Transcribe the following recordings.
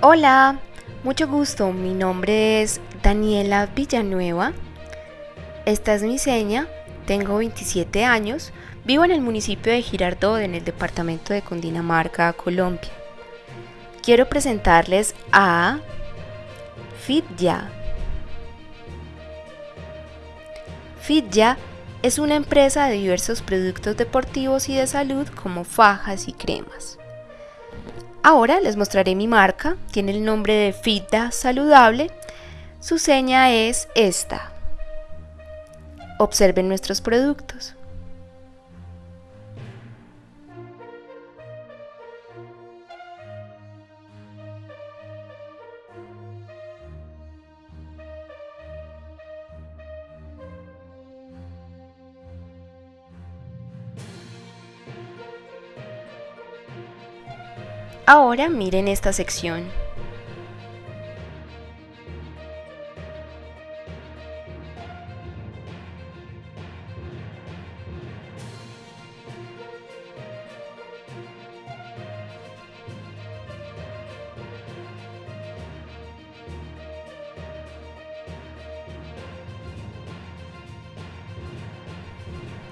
Hola, mucho gusto, mi nombre es Daniela Villanueva. Esta es mi seña, tengo 27 años, vivo en el municipio de Girardot, en el departamento de Cundinamarca, Colombia. Quiero presentarles a FitYa. FitYa es una empresa de diversos productos deportivos y de salud como fajas y cremas. Ahora les mostraré mi marca, tiene el nombre de Fita Saludable, su seña es esta. Observen nuestros productos. Ahora miren esta sección.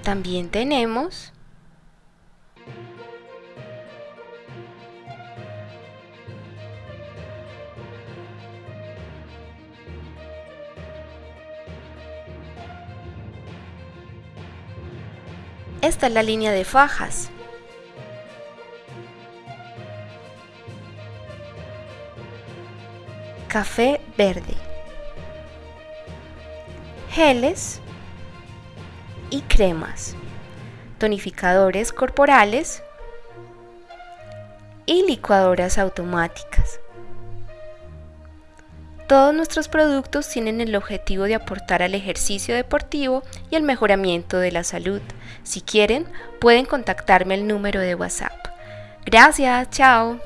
También tenemos Esta es la línea de fajas. Café verde. Geles y cremas. Tonificadores corporales y licuadoras automáticas. Todos nuestros productos tienen el objetivo de aportar al ejercicio deportivo y al mejoramiento de la salud. Si quieren, pueden contactarme al número de WhatsApp. Gracias, chao.